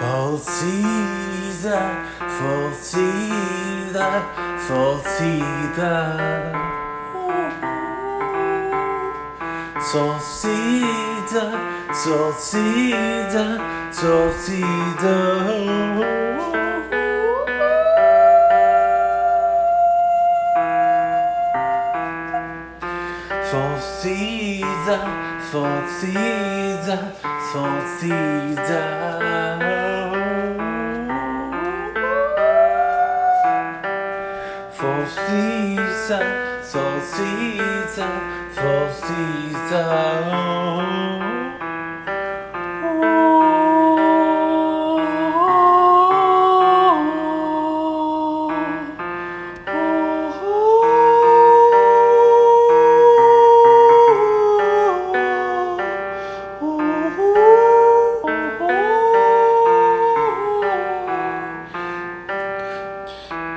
Falsida, falsida, falsida Solcida, solcida, solcida Falsida, falsida, falsida. Falsida, falsida, falsida. Passando, passando na ciebie,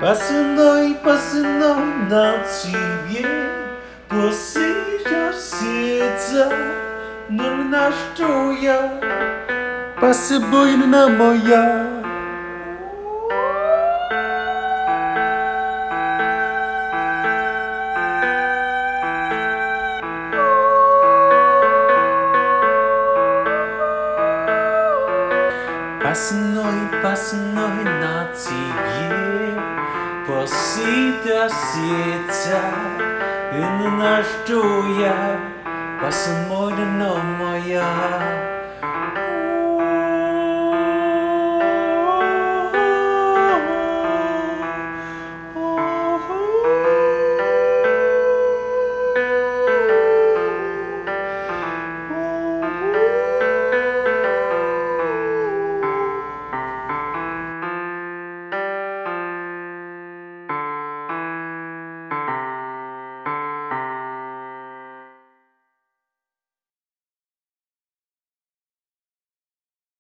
Pasando y pasando na ciebie Posiadł serca Nurna szczoja Pasy bojna moja на тебе Посита сета И на что я Пасмой на моя